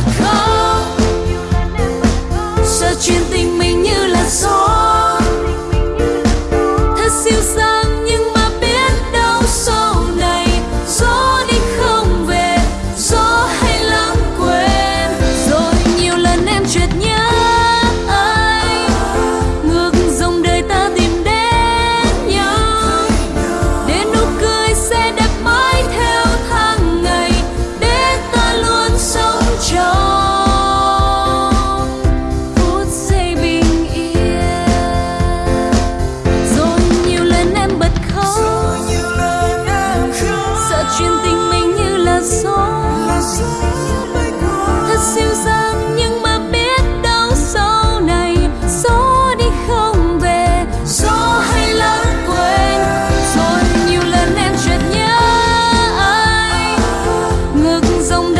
become nước sông